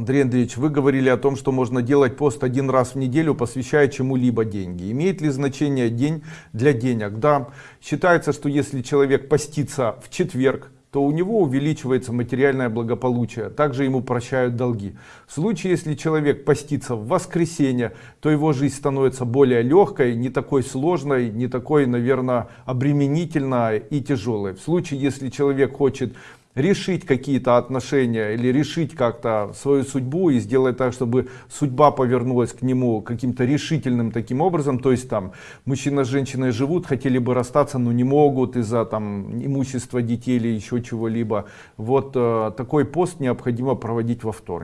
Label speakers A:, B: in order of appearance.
A: Андрей Андреевич, вы говорили о том, что можно делать пост один раз в неделю, посвящая чему-либо деньги. Имеет ли значение день для денег? Да, считается, что если человек постится в четверг, то у него увеличивается материальное благополучие. Также ему прощают долги. В случае, если человек постится в воскресенье, то его жизнь становится более легкой, не такой сложной, не такой, наверное, обременительной и тяжелой. В случае, если человек хочет решить какие-то отношения или решить как-то свою судьбу и сделать так чтобы судьба повернулась к нему каким-то решительным таким образом. То есть там мужчина с женщиной живут хотели бы расстаться но не могут из-за там имущества детей или еще чего-либо. Вот э, такой пост необходимо проводить во вторник